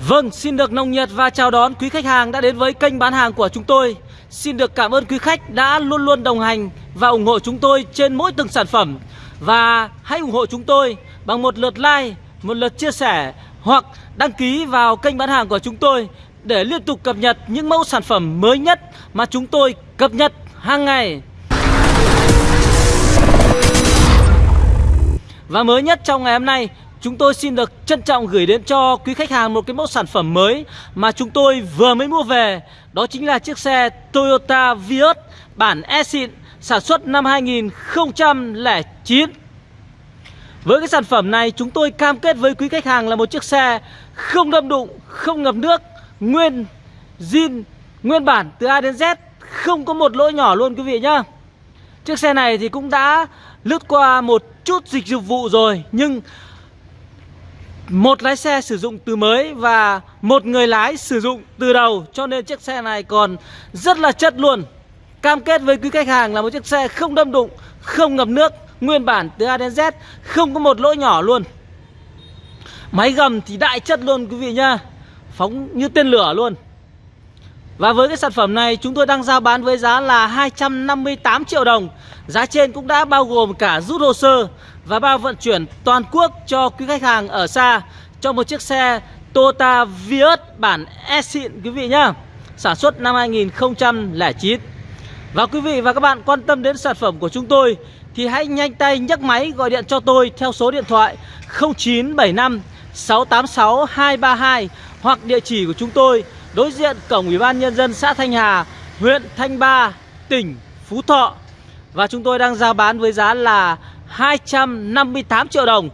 Vâng, xin được nồng nhiệt và chào đón quý khách hàng đã đến với kênh bán hàng của chúng tôi. Xin được cảm ơn quý khách đã luôn luôn đồng hành và ủng hộ chúng tôi trên mỗi từng sản phẩm. Và hãy ủng hộ chúng tôi bằng một lượt like, một lượt chia sẻ hoặc đăng ký vào kênh bán hàng của chúng tôi để liên tục cập nhật những mẫu sản phẩm mới nhất mà chúng tôi cập nhật hàng ngày. Và mới nhất trong ngày hôm nay Chúng tôi xin được trân trọng gửi đến cho quý khách hàng một cái mẫu sản phẩm mới mà chúng tôi vừa mới mua về. Đó chính là chiếc xe Toyota Vios bản E-xịn sản xuất năm 2009. Với cái sản phẩm này chúng tôi cam kết với quý khách hàng là một chiếc xe không đâm đụng, không ngập nước, nguyên zin, nguyên bản từ A đến Z, không có một lỗi nhỏ luôn quý vị nhá. Chiếc xe này thì cũng đã lướt qua một chút dịch vụ rồi nhưng một lái xe sử dụng từ mới và một người lái sử dụng từ đầu, cho nên chiếc xe này còn rất là chất luôn. Cam kết với quý khách hàng là một chiếc xe không đâm đụng, không ngập nước, nguyên bản từ A đến Z, không có một lỗi nhỏ luôn. Máy gầm thì đại chất luôn quý vị nhá, phóng như tên lửa luôn và với cái sản phẩm này, chúng tôi đang giao bán với giá là 258 triệu đồng Giá trên cũng đã bao gồm cả rút hồ sơ và bao vận chuyển toàn quốc cho quý khách hàng ở xa cho một chiếc xe Toyota Vios bản S-Xịn quý vị nhá. Sản xuất năm 2009. Và quý vị và các bạn quan tâm đến sản phẩm của chúng tôi thì hãy nhanh tay nhấc máy gọi điện cho tôi theo số điện thoại 0975 686 232 hoặc địa chỉ của chúng tôi đối diện cổng Ủy ban nhân dân xã Thanh Hà, huyện Thanh Ba, tỉnh Phú Thọ. Và chúng tôi đang giao bán với giá là 258 triệu đồng.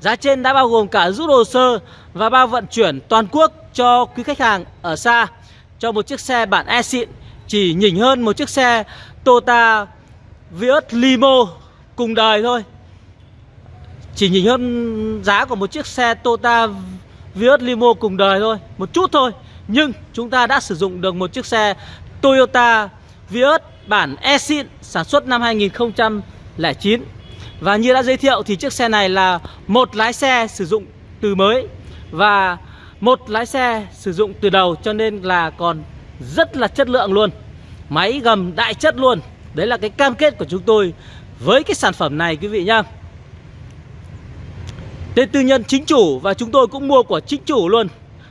Giá trên đã bao gồm cả rút hồ sơ và bao vận chuyển toàn quốc cho quý khách hàng ở xa. Cho một chiếc xe bản e-xịn chỉ nhỉnh hơn một chiếc xe Toyota Vios Limo cùng đời thôi. Chỉ nhỉnh hơn giá của một chiếc xe Toyota Vios Limo cùng đời thôi Một chút thôi. Nhưng chúng ta đã sử dụng được một chiếc xe Toyota Vios bản e sản xuất năm 2009 và như đã giới thiệu thì chiếc xe này là một lái xe sử dụng từ mới Và một lái xe sử dụng từ đầu cho nên là còn rất là chất lượng luôn. Máy gầm đại chất luôn. Đấy là cái cam kết của chúng tôi với cái sản phẩm này quý vị nhá. Tên tư nhân chính chủ và chúng tôi cũng mua của chính chủ luôn.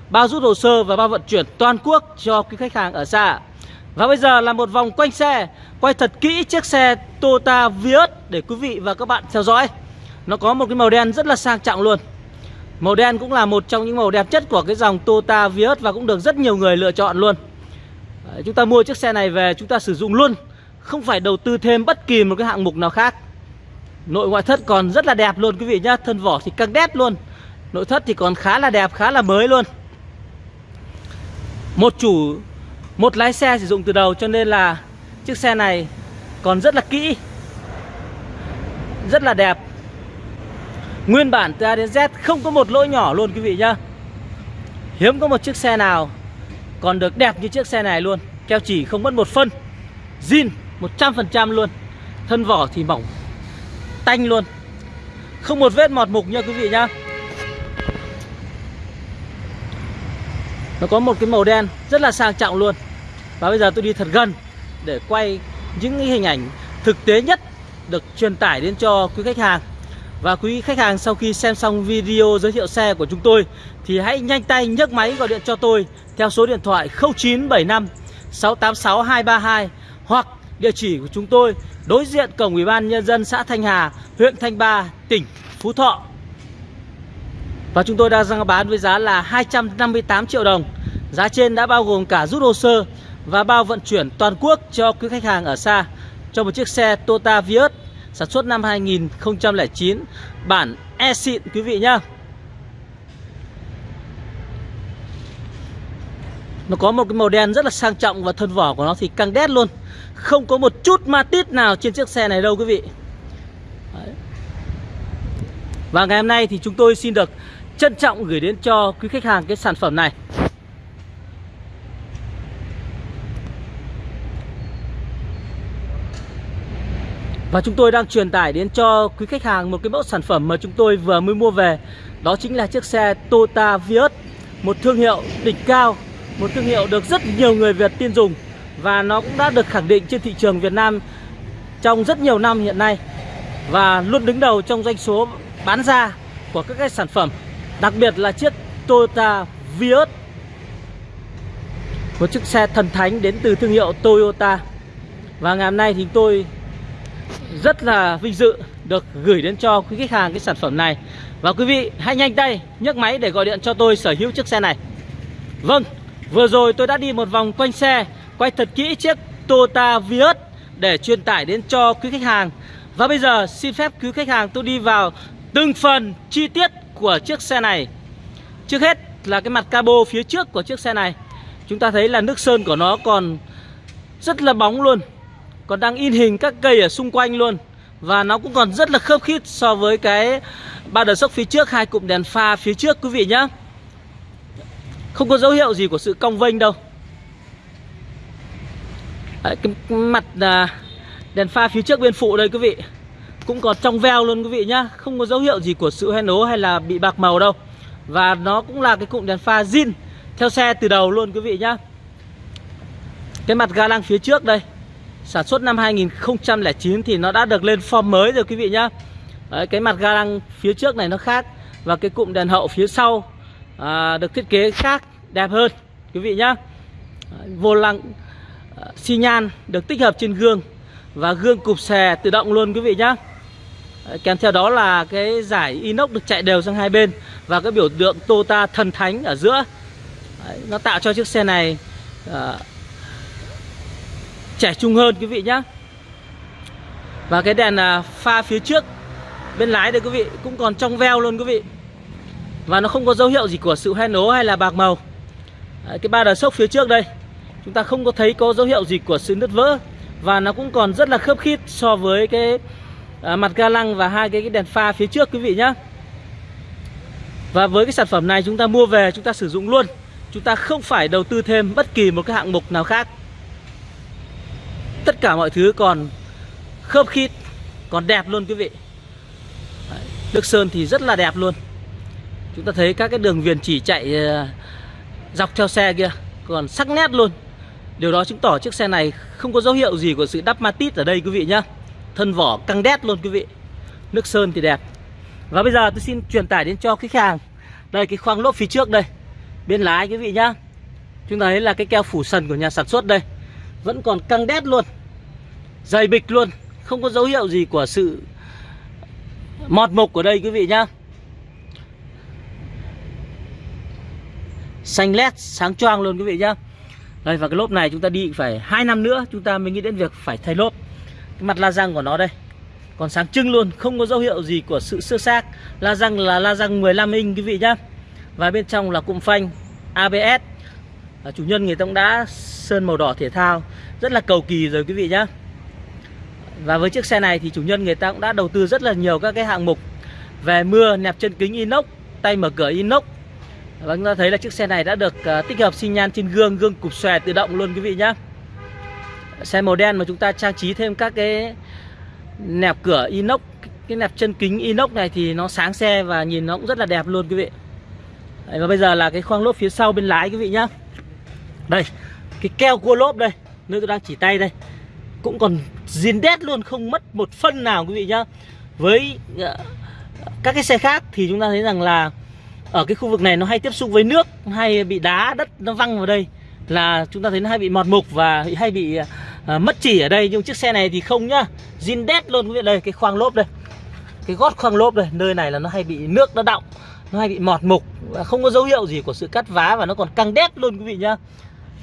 Bao rút hồ sơ và bao vận chuyển toàn quốc cho quý khách hàng ở xa. Và bây giờ là một vòng quanh xe. Quay thật kỹ chiếc xe Toyota Vios để quý vị và các bạn theo dõi. Nó có một cái màu đen rất là sang trọng luôn. Màu đen cũng là một trong những màu đẹp nhất của cái dòng Toyota Vios Và cũng được rất nhiều người lựa chọn luôn. Chúng ta mua chiếc xe này về chúng ta sử dụng luôn. Không phải đầu tư thêm bất kỳ một cái hạng mục nào khác. Nội ngoại thất còn rất là đẹp luôn quý vị nhá. Thân vỏ thì căng đét luôn. Nội thất thì còn khá là đẹp, khá là mới luôn. Một chủ, một lái xe sử dụng từ đầu cho nên là Chiếc xe này còn rất là kỹ Rất là đẹp. Nguyên bản từ A đến Z không có một lỗi nhỏ luôn quý vị nhá. Hiếm có một chiếc xe nào còn được đẹp như chiếc xe này luôn. Keo chỉ không mất một phân zin 100% luôn. Thân vỏ thì mỏng Tanh luôn. Không một vết mọt mục nha quý vị nhá. Nó có một cái màu đen rất là sang trọng luôn Và bây giờ tôi đi thật gần để quay những hình ảnh thực tế nhất được truyền tải đến cho quý khách hàng và quý khách hàng sau khi xem xong video giới thiệu xe của chúng tôi thì hãy nhanh tay nhấc máy gọi điện cho tôi theo số điện thoại 0975 686 232 hoặc địa chỉ của chúng tôi đối diện cổng Ủy ban nhân dân xã Thanh Hà, huyện Thanh Ba, tỉnh Phú Thọ. Và chúng tôi đang bán với giá là 258 triệu đồng. Giá trên đã bao gồm cả rút hồ sơ và bao vận chuyển toàn quốc cho quý khách hàng ở xa cho một chiếc xe Toyota Vios sản xuất năm 2009 bản e-xịn quý vị nhá. Nó có một cái màu đen rất là sang trọng và thân vỏ của nó thì căng đét luôn. Không có một chút ma tít nào trên chiếc xe này đâu, quý vị. Đấy. Và ngày hôm nay thì chúng tôi xin được trân trọng gửi đến cho quý khách hàng cái sản phẩm này. Và chúng tôi đang truyền tải đến cho quý khách hàng một cái mẫu sản phẩm mà chúng tôi vừa mới mua về Đó chính là chiếc xe Toyota Vios, một thương hiệu đỉnh cao, một thương hiệu được rất nhiều người Việt tin dùng và nó cũng đã được khẳng định trên thị trường Việt Nam trong rất nhiều năm hiện nay và luôn đứng đầu trong doanh số bán ra của các cái sản phẩm đặc biệt là chiếc Toyota Vios một chiếc xe thần thánh đến từ thương hiệu Toyota. Và ngày hôm nay thì tôi rất là vinh dự được gửi đến cho quý khách hàng cái sản phẩm này. Và quý vị hãy nhanh tay nhấc máy để gọi điện cho tôi sở hữu chiếc xe này. Vâng, vừa rồi tôi đã đi một vòng quanh xe Quay thật kỹ chiếc Toyota Vios Để truyền tải đến cho quý khách hàng. Và bây giờ xin phép quý khách hàng tôi đi vào từng phần chi tiết của chiếc xe này. Trước hết là cái mặt cabo phía trước của chiếc xe này. Chúng ta thấy là nước sơn của nó còn rất là bóng luôn Còn đang in hình các cây ở xung quanh luôn. Và nó cũng còn rất là khớp khít so với cái ba đờ sốc phía trước hai cụm đèn pha phía trước quý vị nhé không có dấu hiệu gì của sự cong vênh đâu. Đấy, cái mặt à, đèn pha phía trước bên phụ đây quý vị. Cũng còn trong veo luôn quý vị nhá. Không có dấu hiệu gì của sự hoen ố hay là bị bạc màu đâu. Và nó cũng là cái cụm đèn pha zin Theo xe từ đầu luôn quý vị nhá. Cái mặt ga lăng phía trước đây Sản xuất năm 2009 thì nó đã được lên form mới rồi quý vị nhá. Đấy, Cái mặt ga lăng phía trước này nó khác Và cái cụm đèn hậu phía sau à, được thiết kế khác đẹp hơn quý vị nhá. Vô lăng à, xi nhan được tích hợp trên gương và gương cụp xè tự động luôn quý vị nhá kèm theo đó là cái giải inox được chạy đều sang hai bên và cái biểu tượng Toyota thần thánh ở giữa. Đấy, nó tạo cho chiếc xe này à, trẻ trung hơn quý vị nhé và cái đèn à, pha phía trước bên lái đây quý vị cũng còn trong veo luôn quý vị. Và nó không có dấu hiệu gì của sự hoen ố hay là bạc màu. Đấy, Cái ba đờ sốc phía trước đây Chúng ta không có thấy có dấu hiệu gì của sự nứt vỡ. Và nó cũng còn rất là khớp khít so với cái à, mặt ga lăng và hai cái, cái đèn pha phía trước quý vị nhé Và với cái sản phẩm này chúng ta mua về chúng ta sử dụng luôn. Chúng ta không phải đầu tư thêm bất kỳ một cái hạng mục nào khác. Tất cả mọi thứ còn khớp khít Còn đẹp luôn quý vị. Đấy, Nước sơn thì rất là đẹp luôn. Chúng ta thấy các cái đường viền chỉ chạy ờ, dọc theo xe kia Còn sắc nét luôn. Điều đó chứng tỏ chiếc xe này không có dấu hiệu gì của sự đắp matit ở đây quý vị nhá. Thân vỏ căng đét luôn quý vị. Nước sơn thì đẹp. Và bây giờ tôi xin truyền tải đến cho khách hàng. Đây, cái khoang lốp phía trước đây. Bên lái quý vị nhá. Chúng ta thấy là cái keo phủ sần của nhà sản xuất đây. Vẫn còn căng đét luôn. Dày bịch luôn. Không có dấu hiệu gì của sự mọt mục ở đây quý vị nhá. Xanh lét, sáng choang luôn quý vị nhá. Đây, và cái lốp này chúng ta đi phải hai năm nữa, chúng ta mới nghĩ đến việc phải thay lốp cái mặt la răng của nó đây. Còn sáng trưng luôn không có dấu hiệu gì của sự sơ xác. La răng là la răng 15 inch quý vị nhá. Và bên trong là cụm phanh ABS à, chủ nhân người ta cũng đã sơn màu đỏ thể thao. Rất là cầu kỳ rồi quý vị nhá. Và với chiếc xe này thì chủ nhân người ta cũng đã đầu tư rất là nhiều các cái hạng mục. Về mưa nẹp chân kính inox tay mở cửa inox. Và chúng ta thấy là chiếc xe này đã được uh, tích hợp xi nhan trên gương, gương cụp xòe tự động luôn quý vị nhá. Xe màu đen mà chúng ta trang trí thêm các cái nẹp cửa inox, cái nẹp chân kính inox này thì nó sáng xe và nhìn nó cũng rất là đẹp luôn quý vị. Đấy, và bây giờ là cái khoang lốp phía sau bên lái quý vị nhá. Đây, cái keo cua lốp đây, nơi tôi đang chỉ tay đây. Cũng còn zin đét luôn, không mất một phân nào quý vị nhá. Với ờ, các cái xe khác thì chúng ta thấy rằng là ở cái khu vực này nó hay tiếp xúc với nước hay bị đá đất nó văng vào đây là chúng ta thấy nó hay bị mọt mục và hay bị ờ, À, mất chỉ ở đây, nhưng chiếc xe này thì không nhá. Zin đét luôn, quý vị đây, cái khoang lốp đây. Cái gót khoang lốp đây, nơi này là nó hay bị nước nó đọng, nó hay bị mọt mục, và không có dấu hiệu gì của sự cắt vá và nó còn căng đét luôn, quý vị nhá.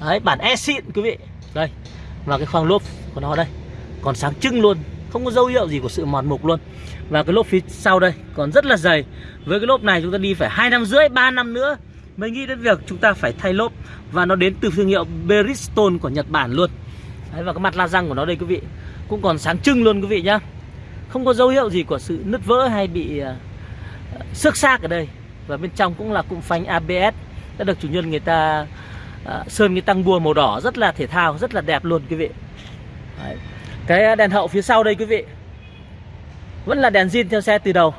Đấy, bản e xịn, quý vị. Đây, và cái khoang lốp của nó đây, còn sáng trưng luôn, không có dấu hiệu gì của sự mòn mục luôn. Và cái lốp phía sau đây, còn rất là dày. Với cái lốp này chúng ta đi phải hai năm rưỡi, ba năm nữa mới nghĩ đến việc chúng ta phải thay lốp, và nó đến từ thương hiệu Bridgestone của Nhật Bản luôn. Đấy, và cái mặt la răng của nó đây quý vị cũng còn sáng trưng luôn quý vị nhá. Không có dấu hiệu gì của sự nứt vỡ hay bị uh, xước xác ở đây. Và bên trong cũng là cụm phanh ABS đã được chủ nhân người ta uh, sơn cái tăng bua màu đỏ rất là thể thao rất là đẹp luôn quý vị. Đấy. cái đèn hậu phía sau đây quý vị vẫn là đèn zin theo xe từ đầu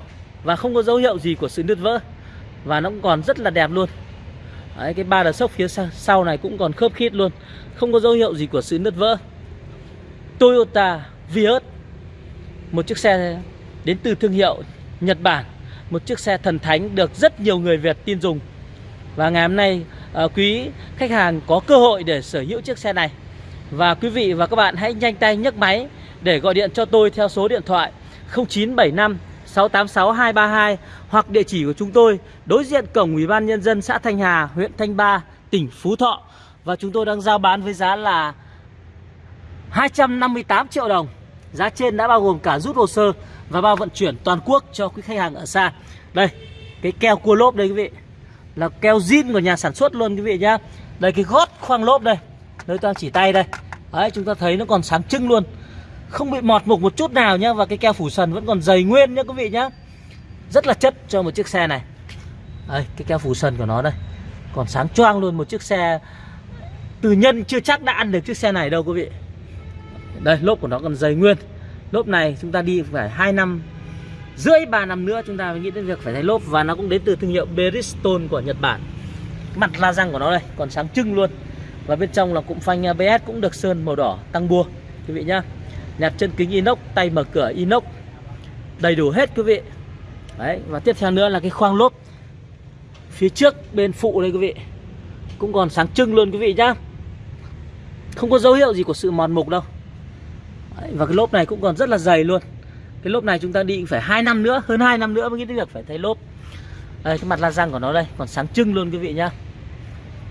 và không có dấu hiệu gì của sự nứt vỡ. Và nó cũng còn rất là đẹp luôn. Đấy, cái ba đờ sốc phía sau này cũng còn khớp khít luôn. Không có dấu hiệu gì của sự nứt vỡ. Toyota Vios Một chiếc xe đến từ thương hiệu Nhật Bản Một chiếc xe thần thánh được rất nhiều người Việt tin dùng. Và ngày hôm nay ờ, quý khách hàng có cơ hội để sở hữu chiếc xe này. Và quý vị và các bạn hãy nhanh tay nhấc máy Để gọi điện cho tôi theo số điện thoại 0975 686 232 Hoặc địa chỉ của chúng tôi đối diện cổng Ủy ban Nhân dân xã Thanh Hà, huyện Thanh Ba, tỉnh Phú Thọ. Và chúng tôi đang giao bán với giá là 258 triệu đồng. Giá trên đã bao gồm cả rút hồ sơ và bao vận chuyển toàn quốc cho quý khách hàng ở xa. Đây, cái keo cua lốp đây quý vị. Là keo zin của nhà sản xuất luôn quý vị nhá. Đây cái gót khoang lốp đây. Nơi ta chỉ tay đây. Đấy, chúng ta thấy nó còn sáng trưng luôn. Không bị mọt mục một chút nào nhá Và cái keo phủ sần vẫn còn dày nguyên nhá quý vị nhá. Rất là chất cho một chiếc xe này. Đây, cái keo phủ sần của nó đây. Còn sáng choang luôn một chiếc xe Từ nhân chưa chắc đã ăn được chiếc xe này đâu quý vị. Đây lốp của nó còn dày nguyên. Lốp này chúng ta đi phải hai năm Rưỡi ba năm nữa chúng ta mới nghĩ đến việc phải thay lốp Và nó cũng đến từ thương hiệu Bridgestone của Nhật Bản. Mặt la răng của nó đây còn sáng trưng luôn. Và bên trong là cụm phanh ABS cũng được sơn màu đỏ tăng bua Quý vị nhá nẹp chân kính inox, tay mở cửa inox. Đầy đủ hết quý vị. Đấy, và tiếp theo nữa là cái khoang lốp. Phía trước bên phụ đây quý vị. Cũng còn sáng trưng luôn quý vị nhá. Không có dấu hiệu gì của sự mòn mục đâu. Đấy, và cái lốp này cũng còn rất là dày luôn. Cái lốp này chúng ta đi phải 2 năm nữa hơn 2 năm nữa mới nghĩ đến việc phải thay lốp. Đây cái mặt la răng của nó đây còn sáng trưng luôn quý vị nhá.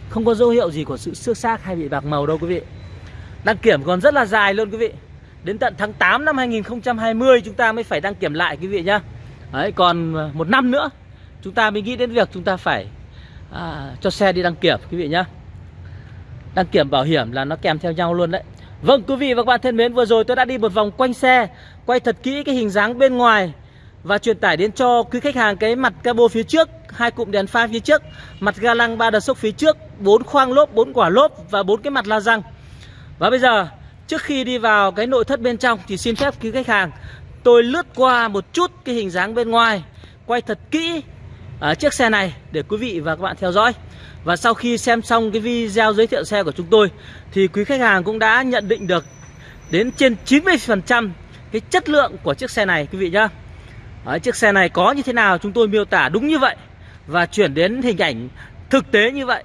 Không có dấu hiệu gì của sự xước xác hay bị bạc màu đâu quý vị. Đăng kiểm còn rất là dài luôn quý vị đến tận tháng 8 năm 2020 chúng ta mới phải đăng kiểm lại quý vị nhá. Đấy, còn ờ, một năm nữa chúng ta mới nghĩ đến việc chúng ta phải à, cho xe đi đăng kiểm quý vị nhá. Đăng kiểm bảo hiểm là nó kèm theo nhau luôn đấy. Vâng quý vị và các bạn thân mến Vừa rồi tôi đã đi một vòng quanh xe Quay thật kỹ cái hình dáng bên ngoài Và truyền tải đến cho quý khách hàng cái mặt cabo phía trước hai cụm đèn pha phía trước Mặt ga lăng ba đợt sốc phía trước bốn khoang lốp, bốn quả lốp Và bốn cái mặt la răng. Và bây giờ trước khi đi vào cái nội thất bên trong Thì xin phép quý khách hàng Tôi lướt qua một chút cái hình dáng bên ngoài Quay thật kỹ uh, chiếc xe này Để quý vị và các bạn theo dõi. Và sau khi xem xong cái video giới thiệu xe của chúng tôi Thì quý khách hàng cũng đã nhận định được Đến trên 90% cái chất lượng của chiếc xe này quý vị nhá. Đấy, Chiếc xe này có như thế nào chúng tôi miêu tả đúng như vậy Và chuyển đến hình ảnh thực tế như vậy.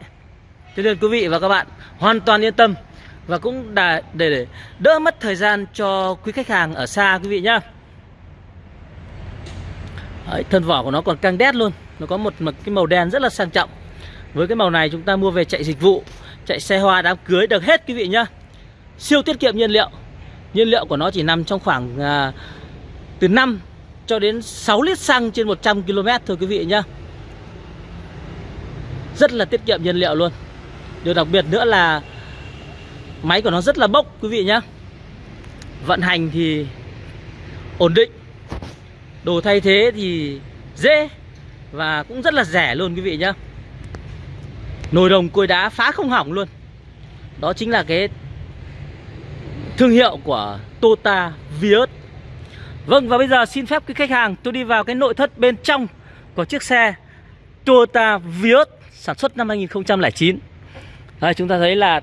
Cho nên quý vị và các bạn hoàn toàn yên tâm và cũng để, để đỡ mất thời gian cho quý khách hàng ở xa quý vị nhá. Đấy, Thân vỏ của nó còn căng đét luôn. Nó có một, một cái màu đen rất là sang trọng. Với cái màu này chúng ta mua về chạy dịch vụ Chạy xe hoa đám cưới được hết quý vị nhá. Siêu tiết kiệm nhiên liệu. Nhiên liệu của nó chỉ nằm trong khoảng à, Từ 5 cho đến 6 lít xăng trên 100 km thôi quý vị nhá. Rất là tiết kiệm nhiên liệu luôn. Điều đặc biệt nữa là Máy của nó rất là bốc, quý vị nhá. Vận hành thì ổn định. Đồ thay thế thì dễ Và cũng rất là rẻ luôn, quý vị nhá. Nồi đồng cối đá phá không hỏng luôn. Đó chính là cái thương hiệu của Tota Vios. Vâng và bây giờ xin phép quý khách hàng, tôi đi vào cái nội thất bên trong của chiếc xe Toyota Vios sản xuất năm 2009 Đây, chúng ta thấy là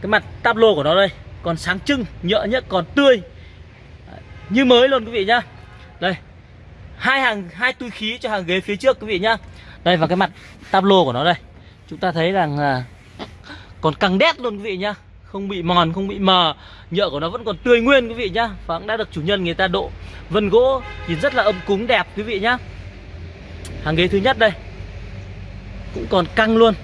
cái mặt tablo của nó đây còn sáng trưng, nhựa nhất còn tươi. Như mới luôn quý vị nhá. Đây hai hàng hai túi khí cho hàng ghế phía trước quý vị nhá. Đây và cái mặt tablo của nó đây. Chúng ta thấy rằng là còn căng đét luôn quý vị nhá. Không bị mòn không bị mờ. Nhựa của nó vẫn còn tươi nguyên quý vị nhá. Và cũng đã được chủ nhân người ta độ vân gỗ nhìn rất là âm cúng đẹp quý vị nhá. Hàng ghế thứ nhất đây cũng còn căng luôn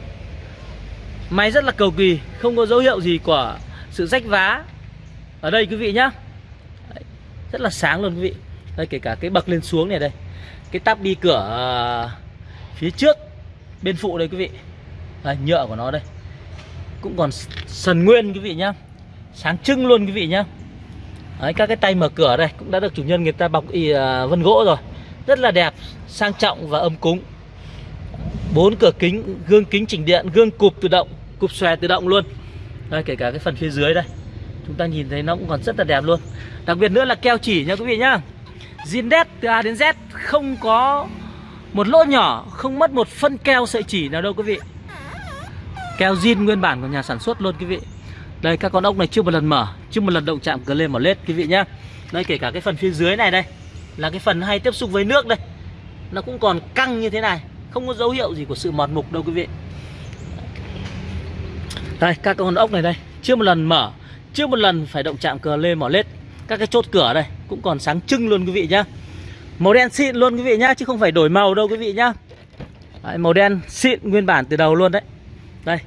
máy rất là cầu kỳ không có dấu hiệu gì của sự rách vá. Ở đây quý vị nhá. Đấy, rất là sáng luôn quý vị. Đây kể cả cái bậc lên xuống này đây. Cái tắp đi cửa ờ, phía trước bên phụ đây quý vị. Đây, nhựa của nó đây. Cũng còn sần nguyên quý vị nhá. Sáng trưng luôn quý vị nhá. Đấy, các cái tay mở cửa đây cũng đã được chủ nhân người ta bọc y uh, vân gỗ rồi. Rất là đẹp sang trọng và âm cúng bốn cửa kính, gương kính chỉnh điện, gương cụp tự động, cụp xòe tự động luôn. Đây, kể cả cái phần phía dưới đây, chúng ta nhìn thấy nó cũng còn rất là đẹp luôn. Đặc biệt nữa là keo chỉ nha quý vị nhá. Zin đét từ A đến Z, không có một lỗ nhỏ, không mất một phân keo sợi chỉ nào đâu quý vị. Keo zin nguyên bản của nhà sản xuất luôn quý vị. Đây, các con ốc này chưa một lần mở, Chưa một lần động chạm cờ lên mở lết quý vị nhá. Đây, kể cả cái phần phía dưới này đây, Là cái phần hay tiếp xúc với nước đây, Nó cũng còn căng như thế này. Không có dấu hiệu gì của sự mọt mục đâu quý vị. Đây các con ốc này đây Chưa một lần mở Chưa một lần phải động chạm cờ lê mỏ lết. Các cái chốt cửa đây cũng còn sáng trưng luôn quý vị nhá. Màu đen xịn luôn quý vị nhá Chứ không phải đổi màu đâu quý vị nhá. Đấy, Màu đen xịn nguyên bản từ đầu luôn đấy. Đây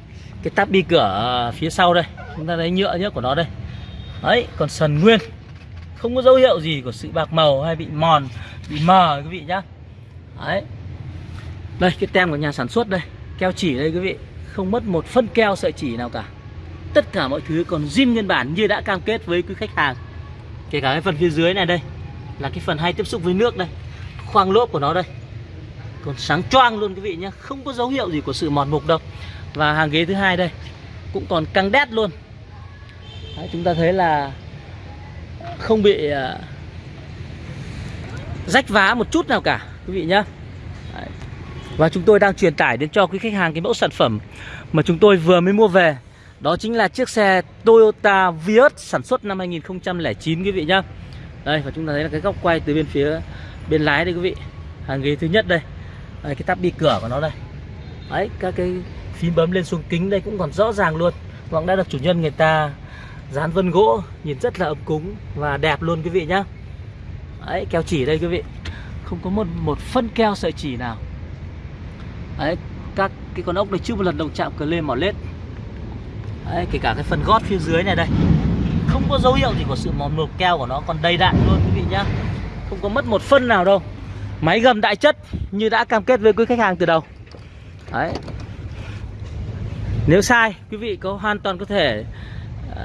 Cái tắp bi cửa phía sau đây Chúng ta thấy nhựa nhớ của nó đây. Đấy còn sần nguyên Không có dấu hiệu gì của sự bạc màu hay bị mòn Bị mờ quý vị nhá. Đấy. Đây cái tem của nhà sản xuất đây. Keo chỉ đây quý vị. Không mất một phân keo sợi chỉ nào cả. Tất cả mọi thứ còn zin nguyên bản như đã cam kết với quý khách hàng. Kể cả cái phần phía dưới này đây Là cái phần hay tiếp xúc với nước đây. Khoang lốp của nó đây. Còn sáng choang luôn quý vị nhé Không có dấu hiệu gì của sự mòn mục đâu. Và hàng ghế thứ hai đây Cũng còn căng đét luôn. Đấy, Chúng ta thấy là Không bị uh, Rách vá một chút nào cả Quý vị nhé và chúng tôi đang truyền tải đến cho quý khách hàng Cái mẫu sản phẩm mà chúng tôi vừa mới mua về. Đó chính là chiếc xe Toyota Vios sản xuất năm 2009 quý vị nhá. Đây và chúng ta thấy là cái góc quay từ bên phía bên lái đây quý vị. Hàng ghế thứ nhất đây. Đây, Cái tắp đi cửa của nó đây. Đấy các cái phím bấm lên xuống kính đây cũng còn rõ ràng luôn. Hoặc đã được chủ nhân người ta dán vân gỗ Nhìn rất là ấm cúng và đẹp luôn quý vị nhá. Đấy keo chỉ đây quý vị. Không có một, một phân keo sợi chỉ nào. Đấy các cái con ốc này chưa một lần động chạm cờ lên mỏ lết. Đấy, kể cả cái phần gót phía dưới này đây. Không có dấu hiệu gì của sự mòn mực keo của nó còn đầy đạn luôn quý vị nhá. Không có mất một phân nào đâu. Máy gầm đại chất như đã cam kết với quý khách hàng từ đầu. Đấy. Nếu sai quý vị có hoàn toàn có thể uh,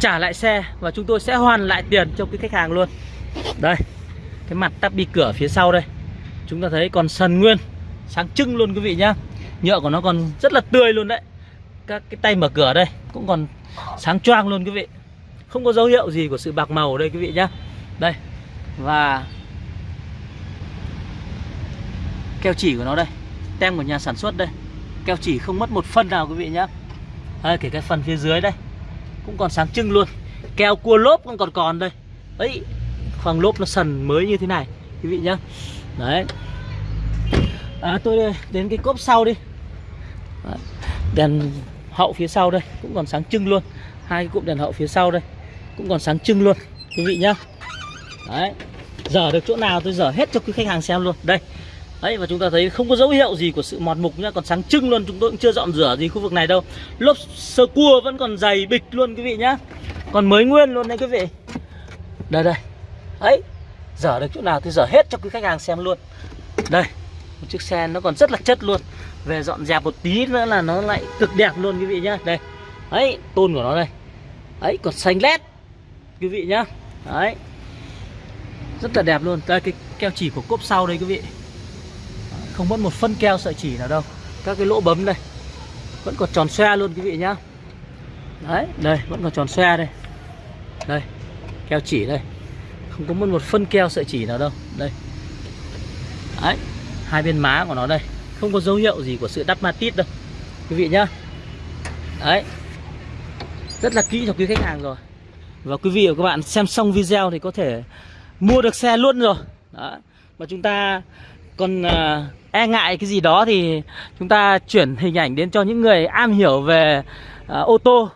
trả lại xe Và chúng tôi sẽ hoàn lại tiền cho quý khách hàng luôn. Đây Cái mặt tắp đi cửa phía sau đây. Chúng ta thấy còn sần nguyên. Sáng trưng luôn quý vị nhá. Nhựa của nó còn rất là tươi luôn đấy. Các cái tay mở cửa đây cũng còn sáng choang luôn quý vị. Không có dấu hiệu gì của sự bạc màu ở đây quý vị nhá. Đây và keo chỉ của nó đây. Tem của nhà sản xuất đây. Keo chỉ không mất một phân nào quý vị nhá. Đây, kể cái phần phía dưới đây. Cũng còn sáng trưng luôn. Keo cua lốp cũng còn còn đây. Ấy phần lốp nó sần mới như thế này quý vị nhá. Đấy à, tôi đến cái cốp sau đi. Đấy. đèn hậu phía sau đây cũng còn sáng trưng luôn. Hai cái cụm đèn hậu phía sau đây cũng còn sáng trưng luôn quý vị nhá. Đấy dở được chỗ nào tôi dở hết cho quý khách hàng xem luôn. Đây đấy và chúng ta thấy không có dấu hiệu gì của sự mọt mục nhá còn sáng trưng luôn chúng tôi cũng chưa dọn rửa gì khu vực này đâu. Lốp sơ cua vẫn còn dày bịch luôn quý vị nhá. Còn mới nguyên luôn đấy quý vị. Đây đây. Ấy dở được chỗ nào tôi dở hết cho quý khách hàng xem luôn. Đây một chiếc xe nó còn rất là chất luôn. Về dọn dẹp một tí nữa là nó lại cực đẹp luôn, quý vị nhá. Đây. Ấy tôn của nó đây. Ấy còn xanh lét, quý vị nhá. Đấy. Rất là đẹp luôn. Đây, cái keo chỉ của cốp sau đây, quý vị. Không mất một phân keo sợi chỉ nào đâu. Các cái lỗ bấm đây. Vẫn còn tròn xoe luôn, quý vị nhá. Đấy, đây, vẫn còn tròn xoe đây. Đây, keo chỉ đây. Không có mất một phân keo sợi chỉ nào đâu. Đây hai bên má của nó đây. Không có dấu hiệu gì của sự đắp matit đâu. Quý vị nhá. Đấy. Rất là kỹ cho quý khách hàng rồi. Và quý vị và các bạn xem xong video thì có thể mua được xe luôn rồi. Đó. mà chúng ta còn uh, e ngại cái gì đó thì chúng ta chuyển hình ảnh đến cho những người am hiểu về uh, ô tô.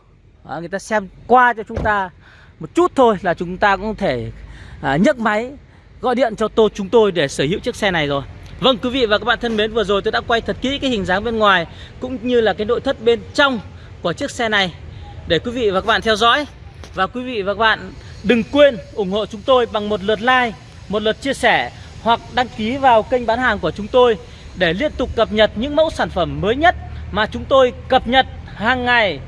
Đó, người ta xem qua cho chúng ta một chút thôi là chúng ta cũng có thể uh, nhấc máy gọi điện cho tôi chúng tôi để sở hữu chiếc xe này rồi. Vâng quý vị và các bạn thân mến, vừa rồi tôi đã quay thật kỹ cái hình dáng bên ngoài Cũng như là cái nội thất bên trong của chiếc xe này Để quý vị và các bạn theo dõi. Và quý vị và các bạn đừng quên ủng hộ chúng tôi bằng một lượt like, Một lượt chia sẻ Hoặc đăng ký vào kênh bán hàng của chúng tôi Để liên tục cập nhật những mẫu sản phẩm mới nhất Mà chúng tôi cập nhật hàng ngày.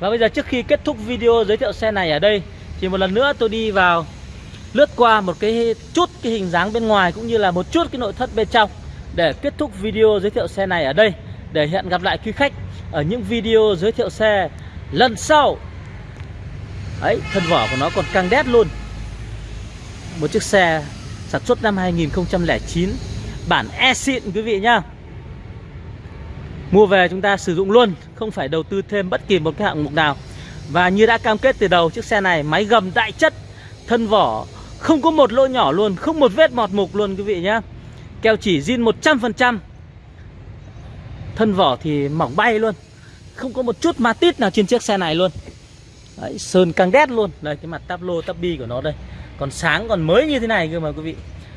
Và bây giờ trước khi kết thúc video giới thiệu xe này ở đây Thì một lần nữa tôi đi vào lướt qua một cái chút cái hình dáng bên ngoài cũng như là một chút cái nội thất bên trong để kết thúc video giới thiệu xe này ở đây. Để hẹn gặp lại quý khách ở những video giới thiệu xe lần sau. Ấy, thân vỏ của nó còn căng đét luôn. Một chiếc xe sản xuất năm 2009 bản e xịn quý vị nhá. Mua về chúng ta sử dụng luôn, Không phải đầu tư thêm bất kỳ một cái hạng mục nào. Và như đã cam kết từ đầu, Chiếc xe này máy gầm đại chất, Thân vỏ không có một lỗ nhỏ luôn Không một vết mọt mục luôn quý vị nhé Keo chỉ zin 100% Thân vỏ thì mỏng bay luôn. Không có một chút ma tít nào trên chiếc xe này luôn. Đấy, Sơn căng đét luôn. Đây cái mặt táp lô táp bi của nó đây. Còn sáng còn mới như thế này cơ mà quý vị.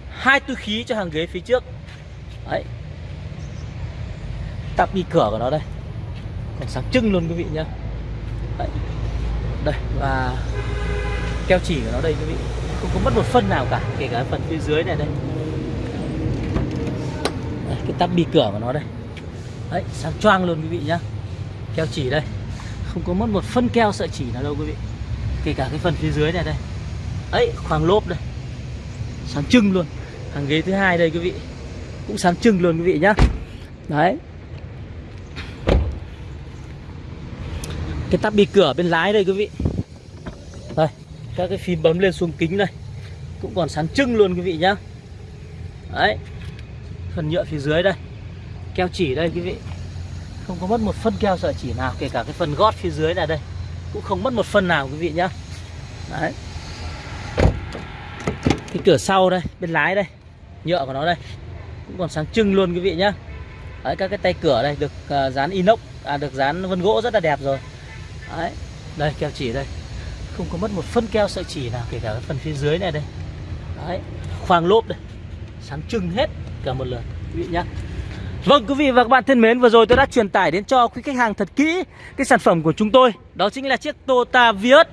Hai túi khí cho hàng ghế phía trước. Đấy. Táp bi cửa của nó đây. Còn sáng trưng luôn quý vị nhá. Đấy. Đây và Keo chỉ của nó đây quý vị. Không có mất một phân nào cả Kể cả phần phía dưới này đây. Đây, cái tắp bi cửa của nó đây. Đấy, sáng choang luôn quý vị nhá. Keo chỉ đây. Không có mất một phân keo sợi chỉ nào đâu quý vị. Kể cả cái phần phía dưới này đây. Ấy, khoang lốp đây. Sáng trưng luôn. Hàng ghế thứ hai đây quý vị. Cũng sáng trưng luôn quý vị nhá. Đấy. Cái tắp bi cửa bên lái đây quý vị. Các cái phím bấm lên xuống kính đây Cũng còn sáng trưng luôn quý vị nhá. Đấy Phần nhựa phía dưới đây Keo chỉ đây quý vị. Không có mất một phân keo sợi chỉ nào Kể cả cái phần gót phía dưới này đây Cũng không mất một phân nào quý vị nhá. Đấy. Cái cửa sau đây Bên lái đây Nhựa của nó đây Cũng còn sáng trưng luôn quý vị nhá. Đấy các cái tay cửa đây Được uh, dán inox À được dán vân gỗ rất là đẹp rồi. Đấy Đây keo chỉ đây. Không có mất một phân keo sợi chỉ nào Kể cả cái phần phía dưới này đây. Đấy Khoang lốp đây Sáng trưng hết cả một lượt Quý vị nhá. Vâng quý vị và các bạn thân mến Vừa rồi tôi đã truyền tải đến cho quý khách hàng thật kỹ Cái sản phẩm của chúng tôi. Đó chính là chiếc Toyota Vios.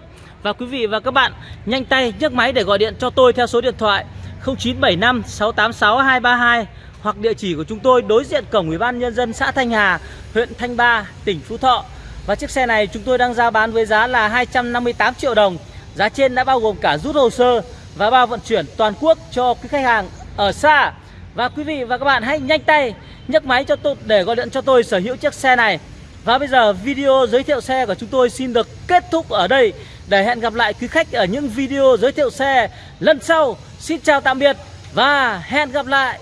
Và quý vị và các bạn nhanh tay nhấc máy để gọi điện cho tôi theo số điện thoại 0975 686 232 Hoặc địa chỉ của chúng tôi đối diện cổng Ủy ban Nhân dân xã Thanh Hà Huyện Thanh Ba, tỉnh Phú Thọ. Và chiếc xe này chúng tôi đang giao bán với giá là 258 triệu đồng Giá trên đã bao gồm cả rút hồ sơ Và bao vận chuyển toàn quốc cho quý khách hàng ở xa Và quý vị và các bạn hãy nhanh tay nhấc máy cho tôi để gọi điện cho tôi sở hữu chiếc xe này. Và bây giờ video giới thiệu xe của chúng tôi xin được kết thúc ở đây để hẹn gặp lại quý khách ở những video giới thiệu xe lần sau. Xin chào tạm biệt và hẹn gặp lại.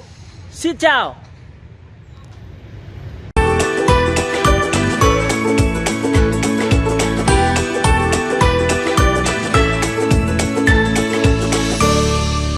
Xin chào.